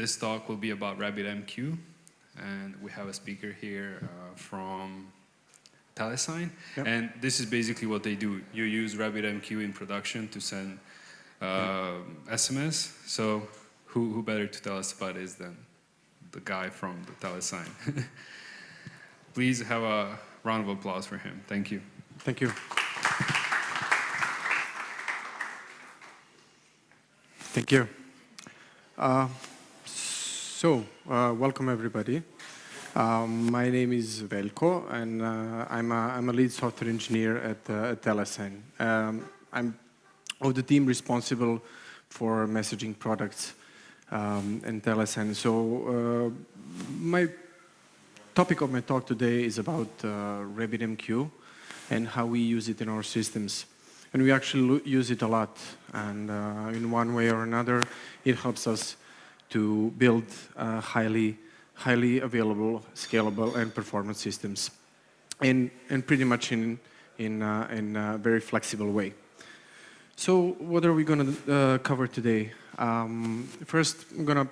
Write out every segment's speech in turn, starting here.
this talk will be about RabbitMQ, and we have a speaker here uh, from Telesign. Yep. And this is basically what they do. You use RabbitMQ in production to send uh. SMS. So who, who better to tell us about this than the guy from the Telesign? Please have a round of applause for him. Thank you. Thank you. Thank you. Uh, so, uh, welcome everybody. Um, my name is Velko, and uh, I'm, a, I'm a lead software engineer at, uh, at Telesign. Um, I'm of the team responsible for messaging products um, in Telesign. So, uh, my topic of my talk today is about uh, RabbitMQ and how we use it in our systems. And we actually use it a lot. And uh, in one way or another, it helps us to build uh, highly, highly available, scalable, and performance systems. And, and pretty much in, in, uh, in a very flexible way. So what are we going to uh, cover today? Um, first, I'm going to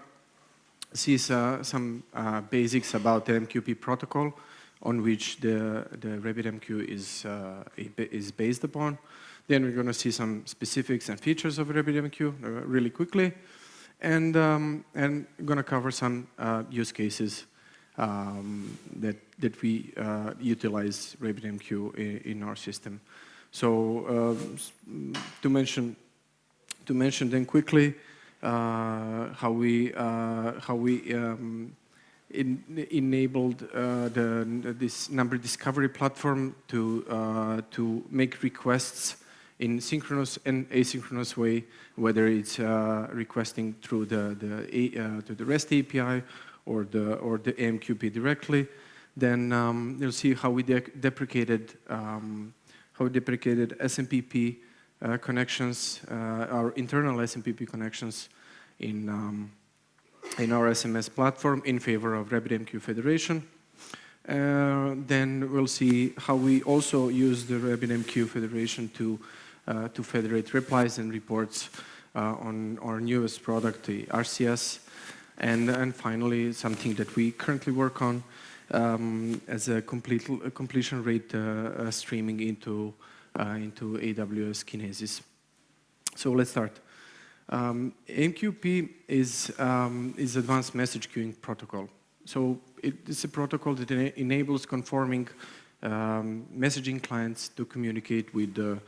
see uh, some uh, basics about the AMQP protocol on which the, the RabbitMQ is, uh, is based upon. Then we're going to see some specifics and features of RabbitMQ really quickly. And, um, and going to cover some uh, use cases um, that, that we uh, utilize RabbitMQ in, in, our system. So uh, to mention to mention then quickly uh, how we uh, how we um, in, enabled uh, the, this number discovery platform to, to make requests in synchronous and asynchronous way, whether it's uh, requesting through the, the, uh, to the REST API or the, or the AMQP directly. Then um, you'll see how we de deprecated, um, how we deprecated SMPP uh, connections, uh, our internal SMPP connections in um, in our SMS platform in favor of RabbitMQ Federation. Uh, then we'll see how we also use the RabbitMQ Federation to, to federate replies and reports uh, on our newest product, the RCS. And, and finally, something that we currently work on um, as a, complete, a completion rate uh, uh, streaming into, uh, into AWS Kinesis. So let's start. Um, AMQP is, um, is advanced message queuing protocol. So it's a protocol that ena enables conforming um, messaging clients to communicate with the uh,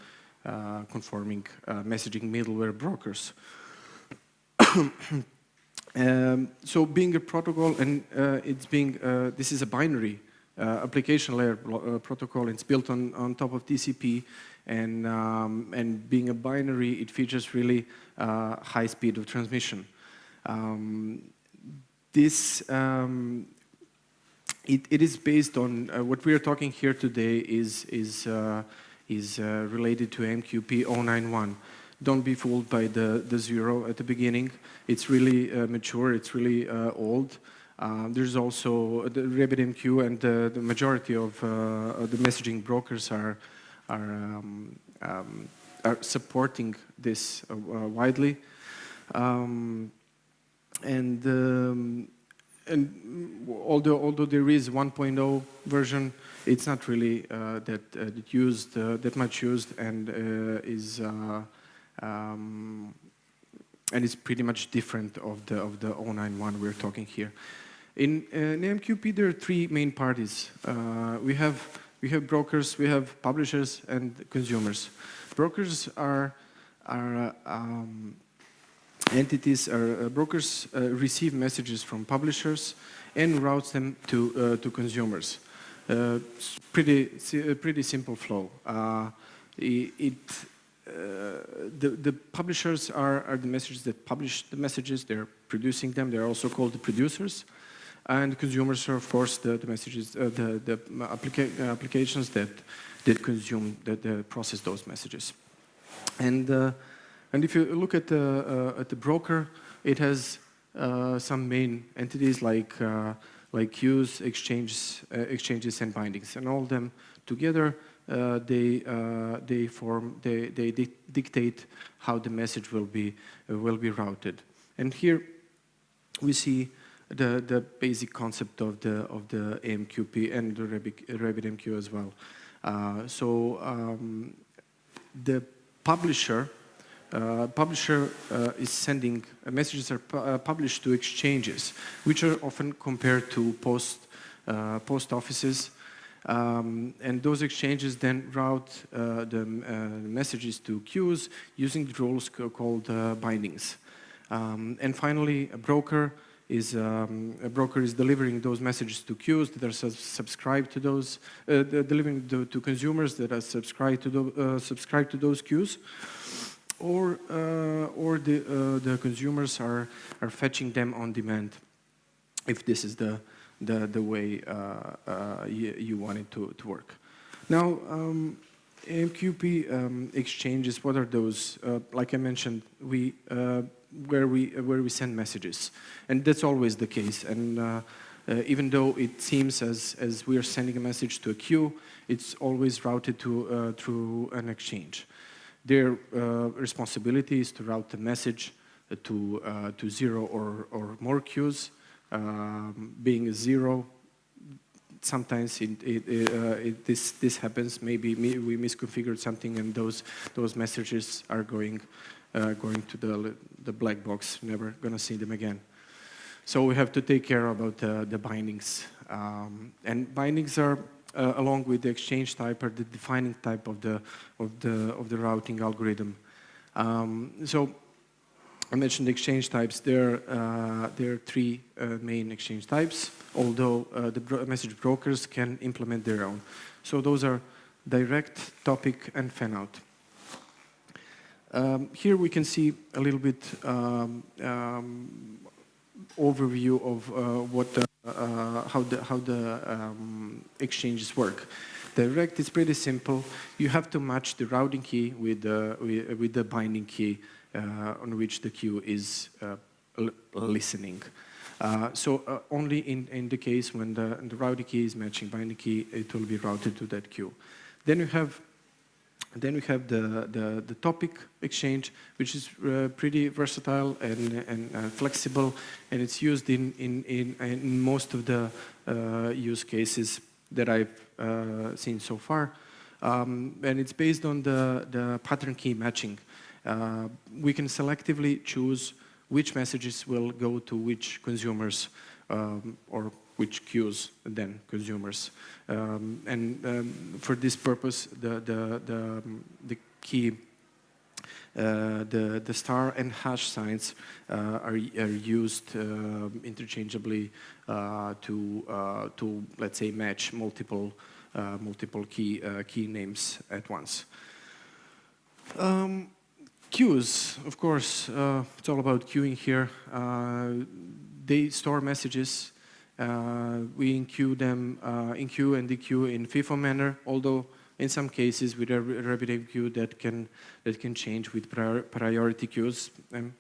conforming uh, messaging middleware brokers. um, so being a protocol and uh, it's being, uh, this is a binary uh, application layer uh, protocol. It's built on, on top of TCP and, um, and being a binary, it features really uh, high speed of transmission. Um, this, um, it, it is based on, uh, what we are talking here today is, is, uh, is uh, related to AMQP 091. Don't be fooled by the, the zero at the beginning. It's really uh, mature, it's really uh, old. Uh, there's also the RabbitMQ and the majority of the messaging brokers are are, um, um, are supporting this uh, uh, widely. Um, and um, and although although there is 1.0 version, it's not really uh, that uh, that used uh, that much used and uh, is um, and it's pretty much different of the of the 091 we're talking here. In, in AMQP, there are three main parties. we have we have brokers, we have publishers and consumers. Brokers are, are uh, um, entities, are, uh, brokers uh, receive messages from publishers and routes them to, uh, to consumers. Uh, pretty, pretty simple flow. Uh, it, the, the publishers are, are the messages that publish the messages, they're producing them, they're also called the producers and consumers are, of course, the, the messages, uh, the, the applica uh, applications that, that consume, that uh, process those messages. And, uh, and if you look at the, uh, at the broker, it has uh, some main entities like, like queues, exchanges, exchanges, and bindings, and all them together uh, they uh, they form they they dictate how the message will be uh, will be routed. And here we see the, the basic concept of the, of the AMQP and the RabbitMQ as well. Uh, so um, the publisher uh, publisher uh, is sending uh, messages are pu uh, published to exchanges, which are often compared to post uh, post offices, um, and those exchanges then route the messages to queues using the rules called bindings. Um, and finally, a broker is um, a broker is delivering those messages to queues that are subscribed to those, delivering to, to, consumers that are subscribed to, the, subscribed to those queues, or uh, or the uh, the consumers are are fetching them on demand, if this is the the the way uh, uh, you, you, want it to to work. Now. Um, AMQP um, exchanges, what are those? like I mentioned, we where we where we send messages, and that's always the case. And uh, uh, even though it seems as as we are sending a message to a queue, it's always routed to uh, through an exchange. Their uh, responsibility is to route the message to uh, to zero or or more queues. Um, being a zero, sometimes it, it, uh, it, this this happens. Maybe we misconfigured something, and those those messages are going uh, going to the, the black box, never going to see them again. So we have to take care about uh, the bindings. Um, and bindings are, uh, along with the exchange type, are the defining type of the, of the, of the routing algorithm. Um, so I mentioned exchange types. There, uh, there are three uh, main exchange types, although uh, the bro message brokers can implement their own. So those are direct, topic, and fan-out. Um, here we can see a little bit um, um, overview of uh, what the, uh, how the how the um, exchanges work. Direct is pretty simple. You have to match the routing key with the with, the binding key uh, on which the queue is uh, listening. Uh, so uh, only in, in the case when the, the routing key is matching binding key, it will be routed to that queue. Then you have then we have the, the, the topic exchange, which is uh, pretty versatile and, and uh, flexible, and it's used in, in, in, in most of the use cases that I've uh, seen so far. Um, and it's based on the, the pattern key matching. Uh, we can selectively choose which messages will go to which consumers um, or which queues then consumers. Um, and um, for this purpose, the, the, the, um, the key the, the star and hash signs uh, are, are used uh, interchangeably uh, to, uh, to, let's say, match multiple, uh, multiple key, key names at once. Um, queues, of course, it's all about queuing here. they store messages uh, we enqueue them, uh, enqueue and dequeue in FIFO manner, although in some cases with a RabbitMQ that can, that can change with prior, priority queues. Um,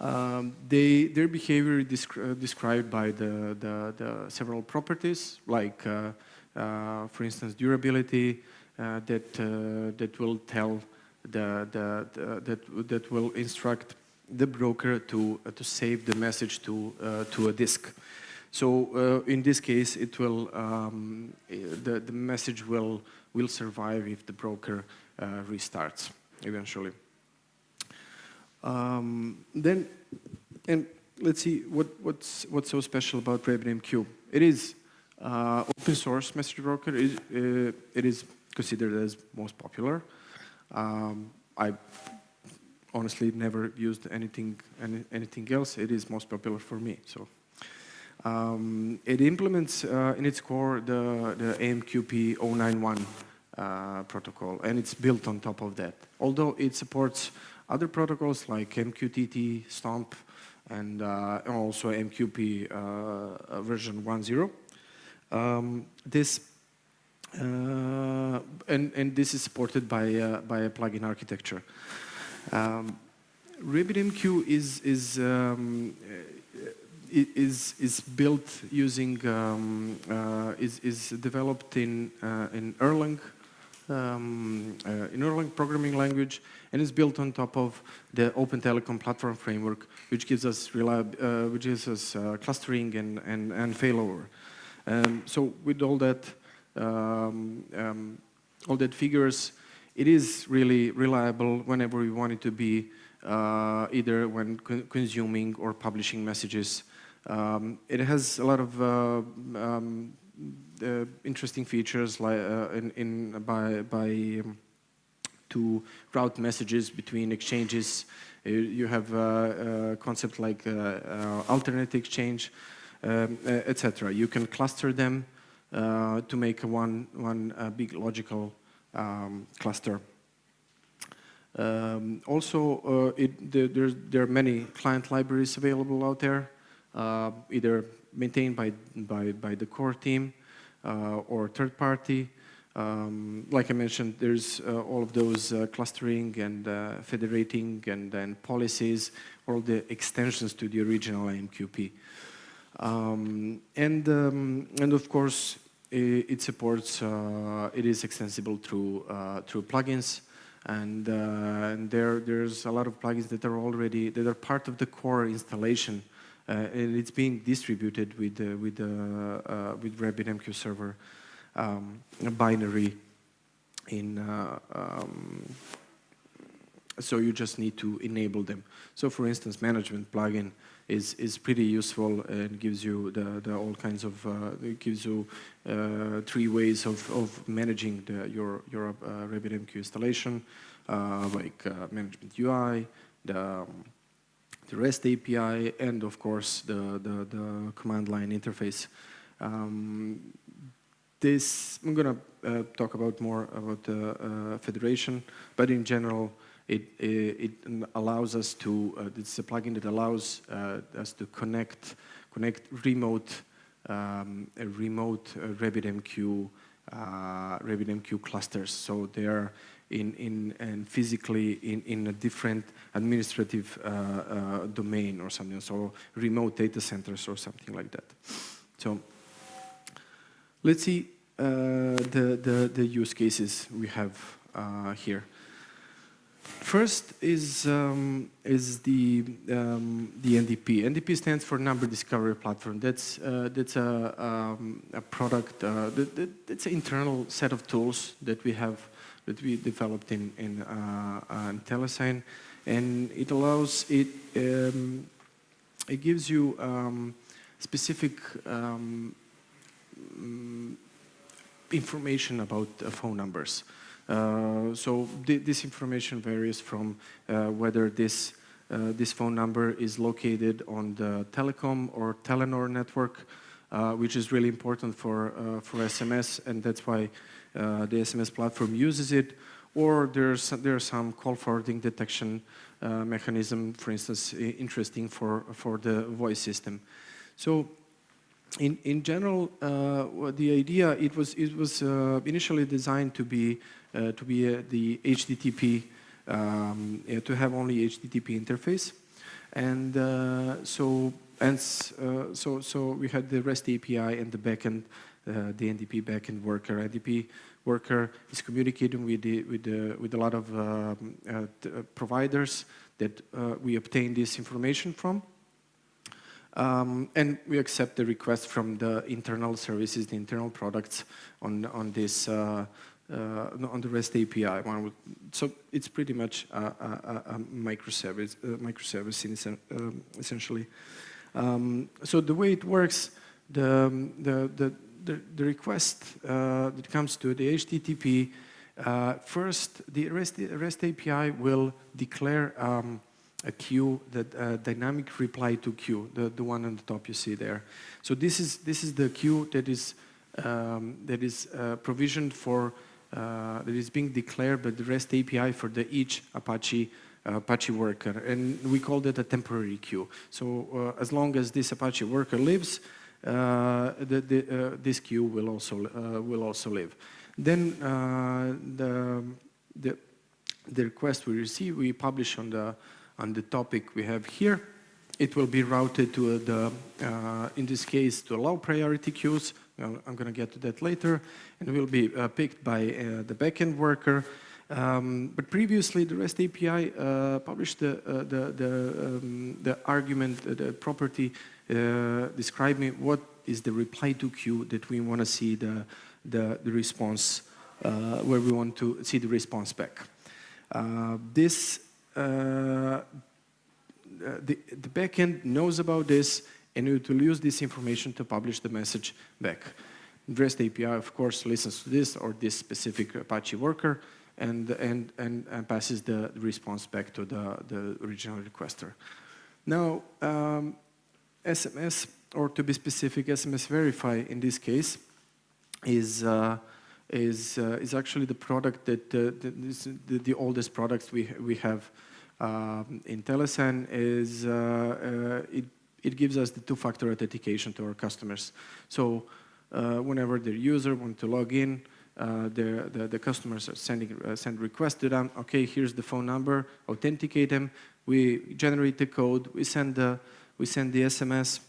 um, they, their behavior is descri uh, described by the, the, the, several properties, like, uh, uh, for instance, durability, uh, that, that will tell the, the, the, that, that will instruct the broker to, uh, to save the message to, uh, to a disk. So uh, in this case, it will, um, the, the message will, will survive if the broker restarts eventually. Um, then, and let's see what, what's, what's so special about RabbitMQ. It is uh, open source message broker. It, uh, it is considered as most popular. Um, I honestly never used anything any, anything else. It is most popular for me. So um, it implements uh, in its core the, the AMQP 091 uh, protocol, and it's built on top of that. Although it supports other protocols like MQTT, STOMP, and, uh, also AMQP uh, version 1.0. Um, this uh, and, and this is supported by, uh, by a plugin architecture. Um, RabbitMQ is is um, is is built using um, uh, is is developed in uh, in Erlang um, uh, in Erlang programming language, and is built on top of the Open Telecom platform framework, which gives us reliab uh, which gives us uh, clustering and and, and failover. Um, so with all that, um, um, all that figures, it is really reliable whenever we want it to be, uh, either when co consuming or publishing messages. Um, it has a lot of uh, um, uh, interesting features like uh, in, in by by um, to route messages between exchanges. Uh, you have a, concept like uh, alternate exchange, um, etc. You can cluster them to make one one big logical um, cluster. Um, also, it, the, there are many client libraries available out there, either maintained by, by, by the core team uh, or third party. Um, like I mentioned, there's uh, all of those uh, clustering and federating and policies, all the extensions to the original AMQP. Um, and, um, and of course, it, it supports, uh, it is extensible through, uh, through plugins. And, uh, and there, there's a lot of plugins that are already, that are part of the core installation uh, and it's being distributed with uh, with uh, with RabbitMQ server um, binary in um, so you just need to enable them. So for instance, management plugin is is pretty useful and gives you the, the all kinds of uh, it gives you uh, three ways of, of managing the, your your uh, RabbitMQ installation, like management UI, the um, the REST API, and of course the, the, the command line interface. Um, this, I'm gonna uh, talk about more about the uh, federation, but in general, it, it, allows us to, uh, it's a plugin that allows uh, us to connect, connect remote, um, remote uh, RabbitMQ, uh, RabbitMQ clusters. So they are in, in, and physically in, in a different administrative uh, uh, domain or something, so remote data centers or something like that. So let's see uh, the, the, the use cases we have uh, here. First is is the um, the NDP. NDP stands for Number Discovery Platform. That's uh, that's a, um, a product. Uh, that, that, that's an internal set of tools that we have that we developed in, in, uh, uh Telesign. And it allows, it, um, it gives you um, specific um, mm, information about uh, phone numbers. So th this information varies from whether this uh, this phone number is located on the telecom or Telenor network, which is really important for for SMS, and that's why uh, the SMS platform uses it, or there's there's some call forwarding detection uh, mechanism, for instance, interesting for for the voice system. So. In, in general, uh, the idea it was it was uh, initially designed to be uh, to be uh, the HTTP um, to have only HTTP interface, and so and so so we had the REST API and the backend uh, the NDP backend worker. NDP worker is communicating with the, with the, with a lot of um, uh, uh, providers that we obtain this information from. Um, and we accept the request from the internal services, the internal products on, on this, uh, uh, on the REST API. So it's pretty much a, a, a microservice, a microservice um, essentially. Um, so the way it works, the, the, the, the, the request uh, that comes to the HTTP, uh, first the REST, REST, API will declare um, a queue, that uh, dynamic reply to queue, the, the one on the top you see there. So this is, this is the queue that is, um, that is uh, provisioned for, uh, that is being declared by the REST API for the each Apache Apache worker, and we call that a temporary queue. So uh, as long as this Apache worker lives, uh, the, the, uh, this queue will also uh, will also live. Then the, the the request we receive, we publish on the on the topic we have here. It will be routed to the, uh, in this case, to low priority queues, I'm, I'm going to get to that later, and will be uh, picked by uh, the backend worker. Um, but previously, the REST API uh, published the, uh, the, the, um, the argument, uh, the property describing what is the reply to queue that we want to see the, the, the response, where we want to see the response back. This, uh, the, the backend knows about this and it will use this information to publish the message back. REST API, of course, listens to this or this specific Apache worker and, and, and, and passes the response back to the, the original requester. Now, um, SMS, or to be specific, SMS Verify in this case, is, uh, is, uh, is actually the product that, uh, the, the, oldest products we, we have um, in Telesign is, uh, uh, it, it gives us the two-factor authentication to our customers. So uh, whenever the user wants to log in, the, the, the, customers are sending uh, send requests to them. Okay, here's the phone number. Authenticate them. We generate the code. We send the we send the SMS,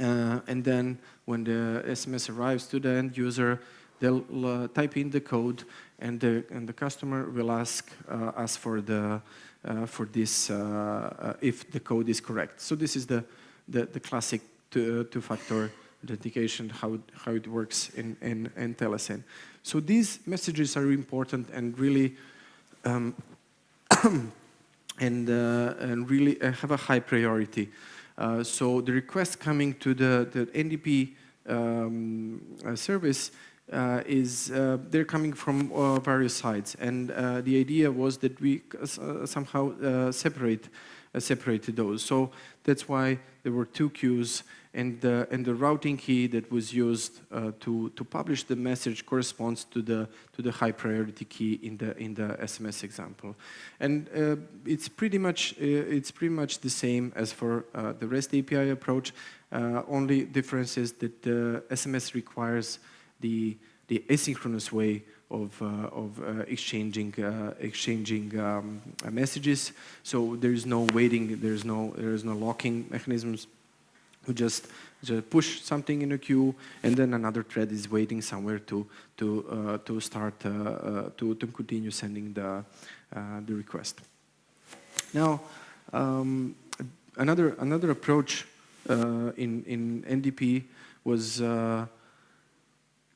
uh, and then when the SMS arrives to the end user, they'll uh, type in the code, and the and the customer will ask uh, us for the uh, for this if the code is correct. So this is the the, the classic two-factor authentication, how, how it works in, in, in Telesign. So these messages are important and really um, and, uh, and really uh, have a high priority. Uh, so the request coming to the, the NDP um, uh, service uh, is uh, they're coming from various sides, and the idea was that we somehow separate separated those. So that's why there were two queues and the, and the routing key that was used uh, to, to publish the message corresponds to the, to the high priority key in the, in the SMS example. And uh, it's, pretty much, uh, it's pretty much the same as for uh, the REST API approach, uh, only difference is that the SMS requires the, the asynchronous way of, uh, of uh, exchanging, uh, exchanging um, messages. So there is no waiting, there is no, there is no locking mechanisms who just, just push something in a queue and then another thread is waiting somewhere to, to, uh, to start, uh, uh, to, to continue sending the, uh, the request. Now, um, another, another approach uh, in, in NDP was uh,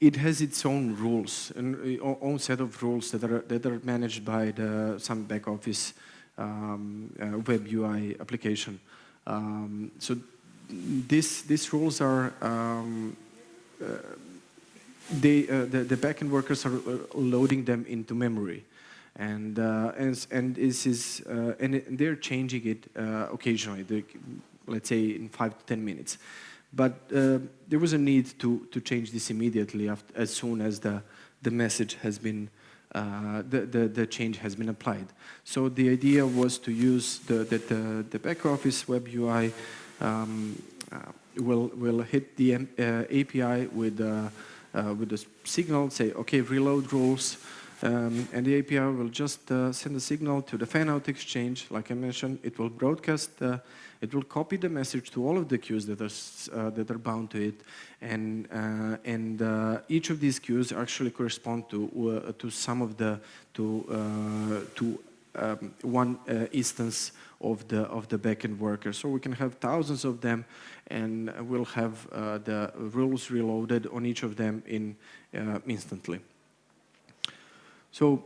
it has its own rules, and own set of rules that are, that are managed by the, some back office um, web UI application. Um, so this, these rules are, um, uh, they, uh, the, the backend workers are uh, loading them into memory. And, uh, and, and, this is, uh, and they're changing it occasionally, let's say in five to 10 minutes. But there was a need to, to change this immediately after, as soon as the, the message has been uh, the, the, the, change has been applied. So the idea was to use the, the, the, the back office web UI um, uh, will will hit the uh, API with uh, with the signal, say, okay, reload rules, um, and the API will just uh, send a signal to the fan-out exchange. Like I mentioned, it will broadcast, uh, it will copy the message to all of the queues that are uh, that are bound to it, and and each of these queues actually correspond to to some of the to to um, one instance of the of the backend workers. So we can have thousands of them, and we'll have uh, the rules reloaded on each of them in uh, instantly. So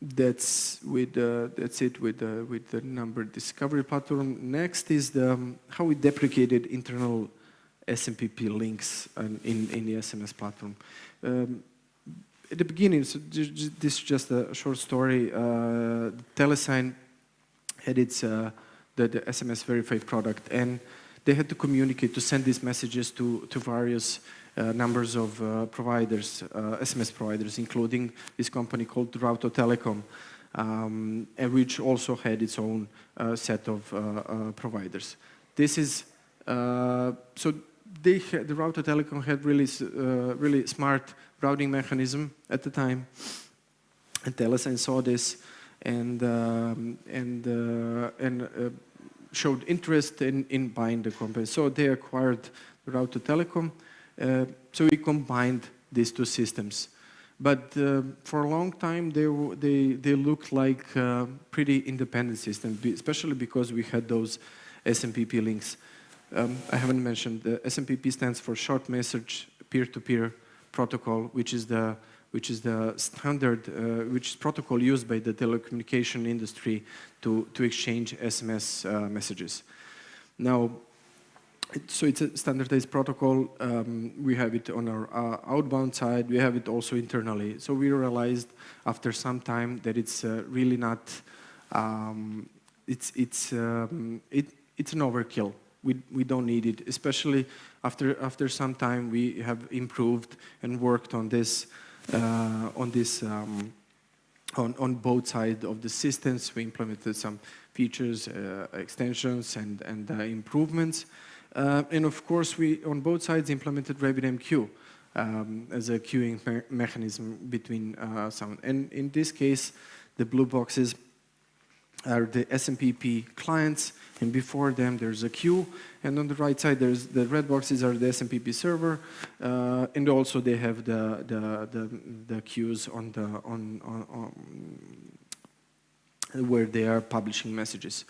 that's with uh, that's it with the with the number discovery platform. Next is the um, how we deprecated internal SMPP links in in the SMS platform. Um, at the beginning, so this is just a short story. Uh, Telesign had its uh, the, the SMS verified product, and they had to communicate to send these messages to to various uh, numbers of uh, providers, SMS uh, providers, including this company called Routo Telecom, um, and which also had its own uh, set of providers. This is so they had, the Routo Telecom had really really smart routing mechanism at the time, and Telesign saw this and um, and uh, and uh, showed interest in in buying the company. So they acquired Routo Telecom, Uh, so we combined these two systems. But for a long time, they, they, they looked like pretty independent systems, especially because we had those SMPP links. Um, I haven't mentioned, the SMPP stands for Short Message Peer-to-Peer Protocol, which is the which is the standard, uh, which is protocol used by the telecommunication industry to, to exchange SMS uh, messages. Now, so it's a standardized protocol. Um, we have it on our uh, outbound side. We have it also internally. So we realized after some time that it's uh, really not, um, it's, it's, um, it, it's an overkill. We, we don't need it, especially after, after some time we have improved and worked on this, on this um, on, on both sides of the systems. We implemented some features, uh, extensions, and, and uh, improvements. Uh, and of course, we, on both sides, implemented RabbitMQ um, as a queuing me mechanism between uh, sound. And in this case, the blue boxes are the SMPP clients, and before them there's a queue, and on the right side there's the red boxes are the SMPP server, uh, and also they have the the the, the queues on the on, on, on where they are publishing messages.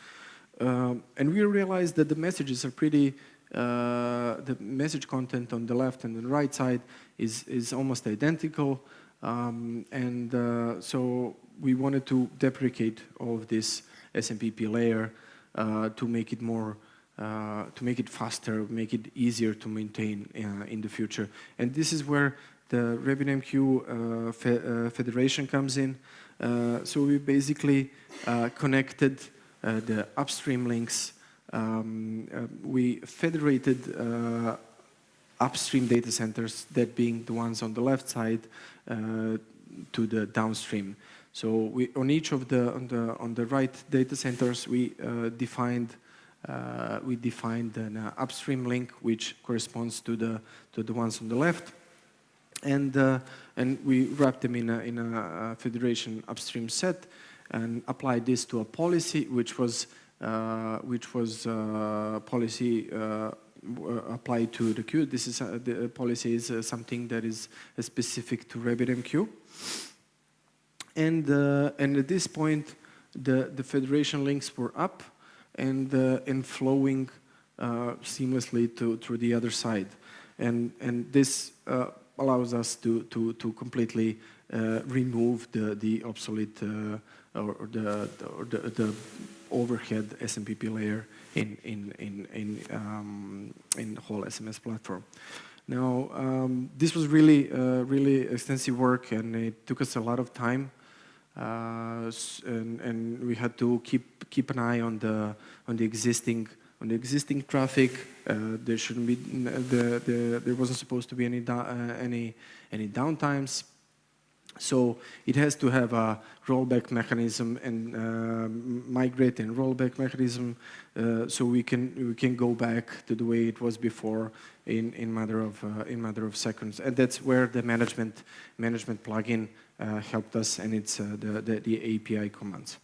Um, and we realized that the messages are pretty, uh, the message content on the left and the right side is, is almost identical. Um, and uh, so we wanted to deprecate all of this SMPP layer uh, to make it more, uh, to make it faster, make it easier to maintain uh, in the future. And this is where the RabbitMQ uh, fe Federation comes in. so we basically connected uh, the upstream links. Um, uh, we federated uh, upstream data centers, that being the ones on the left side, to the downstream. So we, on each of the on the on the right data centers, we defined uh, we defined an uh, upstream link which corresponds to the to the ones on the left, and uh, and we wrapped them in a in a federation upstream set, and applied this to a policy which was uh, which was uh, policy uh, applied to the queue. This is uh, the policy is uh, something that is specific to RabbitMQ. And uh, and at this point, the the federation links were up and and flowing seamlessly to through the other side, and and this allows us to to to completely remove the the obsolete or the, or the, the overhead SMPP layer in, in, in, in, um, in whole SMS platform. Now, um, this was really, uh, really extensive work and it took us a lot of time. Uh, and, and we had to keep, keep an eye on the, on the existing on the existing traffic, uh, there shouldn't be the, the, there wasn't supposed to be any uh, any any downtimes. So it has to have a rollback mechanism and uh, migrate and rollback mechanism uh, so we can we can go back to the way it was before in in matter of uh, in matter of seconds and that's where the management management plugin helped us and it's uh, the, the, the API commands.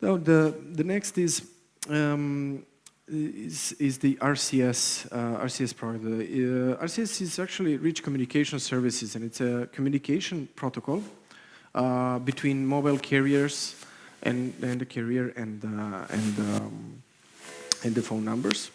Now the the next is um, is, is the RCS, uh, RCS product. Uh, RCS is actually Rich Communication Services, and it's a communication protocol uh, between mobile carriers and, and the carrier and, uh, and, um, and the phone numbers.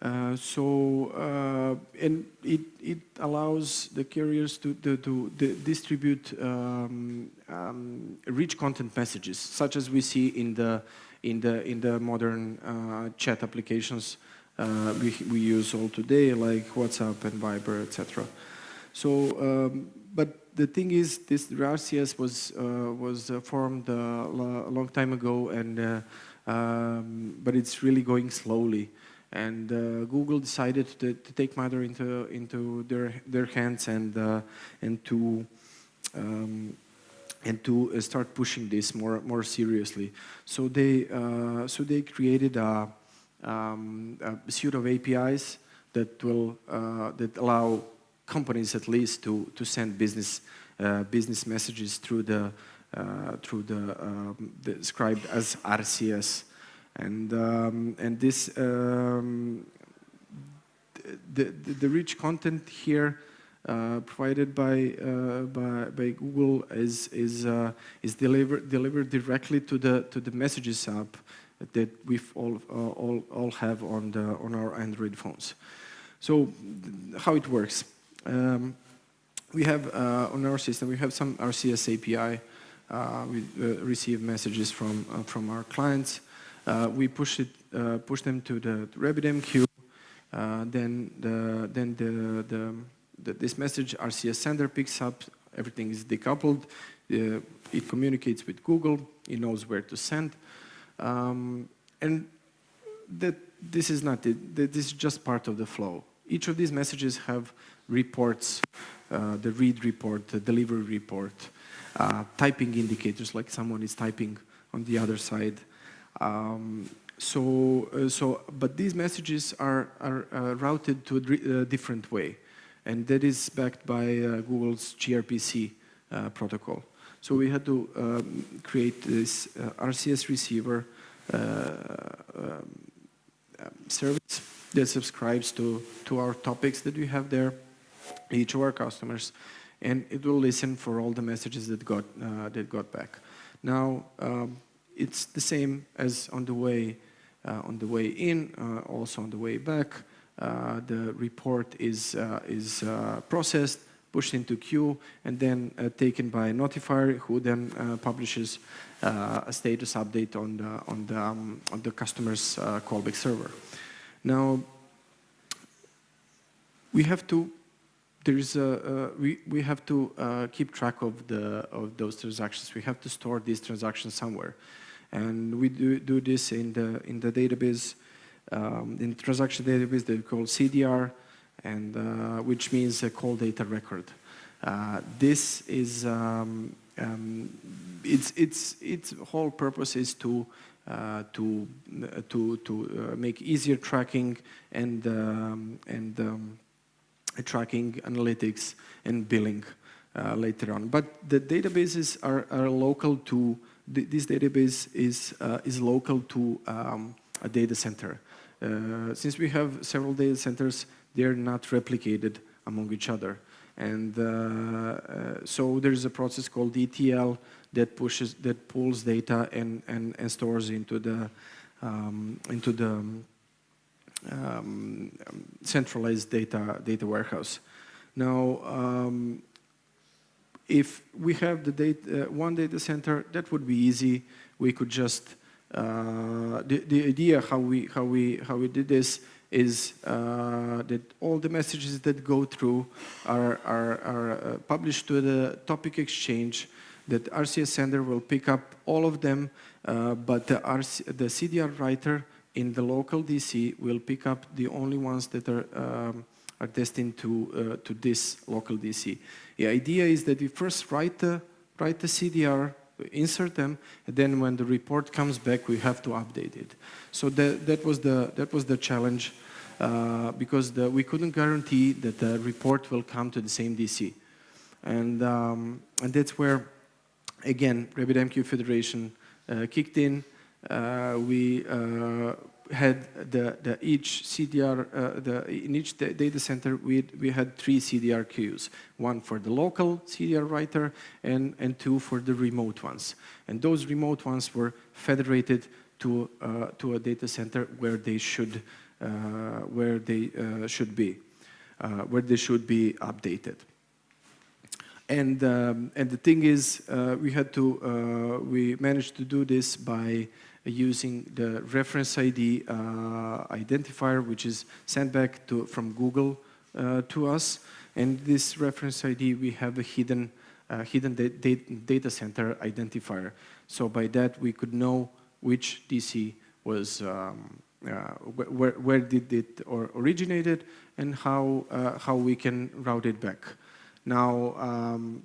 Uh, so, uh, and it, it allows the carriers to, to, to distribute um, um, rich content messages, such as we see in the in the in the modern uh, chat applications uh, we we use all today, like WhatsApp and Viber, etc. So, um, but the thing is, this RCS was uh, was uh, formed a long time ago, and um, but it's really going slowly. And Google decided to, to, take matter into into their their hands and and to um, and to uh, start pushing this more more seriously. So they uh, so they created a, um, a, suite of APIs that will uh, that allow companies at least to to send business business messages through the through the, um, described as RCS, and um, and this um, the, the, the rich content here uh, provided by, uh, by, by Google is, is, uh, is delivered, delivered directly to the, to the Messages app that we all, uh, all, all have on, the, on our Android phones. So how it works. Um, we have uh, on our system, we have some RCS API. Uh, we receive messages from, from our clients. Uh, we push, it, uh, push them to the RabbitMQ. then the, then the, the, the, this message RCS sender picks up. Everything is decoupled. it communicates with Google. It knows where to send. Um, and that this is not it. This is just part of the flow. Each of these messages have reports, uh, the read report, the delivery report, uh, typing indicators like someone is typing on the other side. Um, so, uh, so, but these messages are, are uh, routed to a uh, different way. And that is backed by uh, Google's gRPC protocol. So we had to um, create this RCS receiver um, service that subscribes to, to our topics that we have there, each of our customers, and it will listen for all the messages that got, uh, that got back. Now, um, it's the same as on the way, uh, on the way in, uh, also on the way back. Uh, the report is, is processed, pushed into queue, and then taken by a notifier who then publishes a status update on the, on the, um, on the customer's callback server. Now, we have to there's a, uh, we, we have to uh, keep track of, the, of those transactions. We have to store these transactions somewhere. And we do, do this in the, in the database, um, in transaction database we call CDR, and, uh, which means a call data record. Uh, this is, um, um, its, its, its whole purpose is to uh, to uh, to to uh, make easier tracking and um, and um, tracking analytics and billing uh, later on. But the databases are, are local to th this database is uh, is local to um, a data center. since we have several data centers, they're not replicated among each other. And uh, uh, so there's a process called ETL that pushes, that pulls data and, and, and stores into the, um, into the um, centralized data, data warehouse. Now, um, if we have the data, uh, one data center, that would be easy. We could just, uh, the, the idea how we, how, we, how we did this is uh, that all the messages that go through are, are, are uh, published to the topic exchange that RCS sender will pick up all of them, uh, but the, RC, the CDR writer in the local DC will pick up the only ones that are, um, are destined to, uh, to this local DC. The idea is that we first write the, write the CDR insert them, and then when the report comes back, we have to update it. So that, that, was, the, that was the challenge, uh, because the, we couldn't guarantee that the report will come to the same DC. And, um, and that's where, again, RabbitMQ Federation uh, kicked in. Uh, we uh, had the, the each CDR, uh, the, in each data center, we, we had three CDR queues, one for the local CDR writer and, and two for the remote ones. And those remote ones were federated to, uh, to a data center where they should, uh, where they uh, should be, uh, where they should be updated. And, um, and the thing is, uh, we had to, we managed to do this by using the reference ID uh, identifier, which is sent back to, from Google uh, to us. And this reference ID, we have a hidden, uh, hidden da da data center identifier. So by that, we could know which DC was, um, uh, where, where did it or originated and how, uh, how we can route it back. Now, um,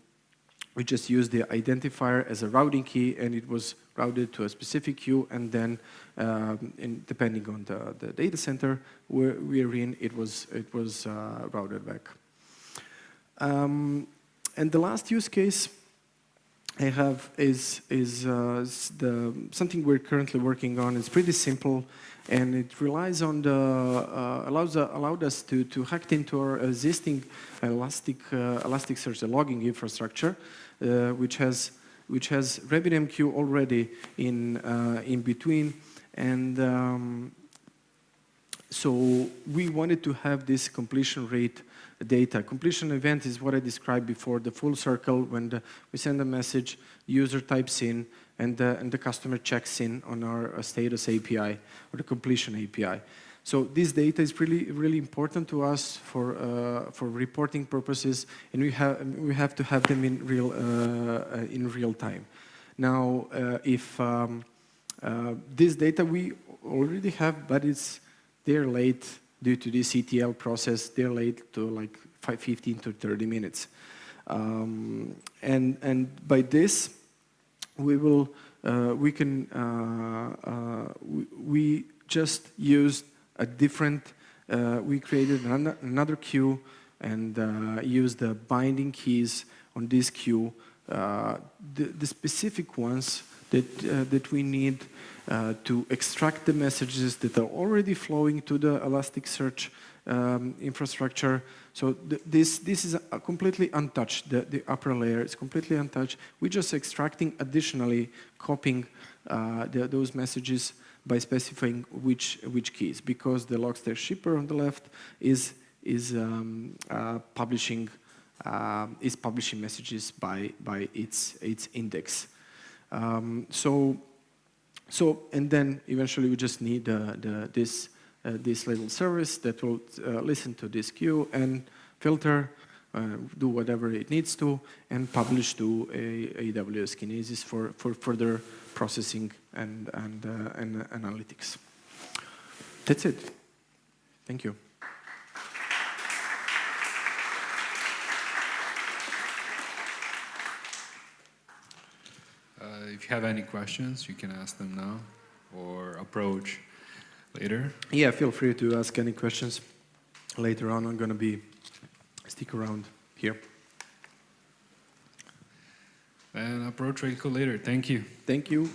we just used the identifier as a routing key and it was routed to a specific queue and then um, in, depending on the, the data center where we're in, it was, it was uh, routed back. Um, and the last use case I have is is uh, the something we're currently working on. It's pretty simple, and it relies on the uh, allows uh, allowed us to to hack into our existing Elastic uh, Elasticsearch logging infrastructure, uh, which has which has RabbitMQ already in uh, in between, and um, so we wanted to have this completion rate data. Completion event is what I described before, the full circle when the, we send a message, user types in, and the, and the customer checks in on our uh, status API or the completion API. So this data is really, really important to us for, uh, for reporting purposes, and we have, we have to have them in real, uh, uh, in real time. Now, uh, if um, uh, this data we already have, but it's they're late due to the ETL process. They're late to like five, 15 to 30 minutes. Um, and, and by this, we will, uh, we can, uh, uh, we, we just used a different, uh, we created an, another queue and uh, used the binding keys on this queue, uh, the, the specific ones that, uh, that we need uh, to extract the messages that are already flowing to the Elasticsearch um, infrastructure. So th this, this is uh completely untouched. The, the upper layer is completely untouched. We're just extracting additionally, copying uh, the, those messages by specifying which, which keys, because the Logstash shipper on the left is, is um, uh, publishing um, is publishing messages by, by its, its index. Um, so so, and then eventually we just need uh, the, this, uh, this little service that will uh, listen to this queue and filter, uh, do whatever it needs to, and publish to a, AWS Kinesis for, for further processing and, and, uh, and analytics. That's it. Thank you. Uh, if you have any questions, you can ask them now or approach later. Yeah, feel free to ask any questions later on. I'm going to be stick around here. And approach later. Thank you. Thank you.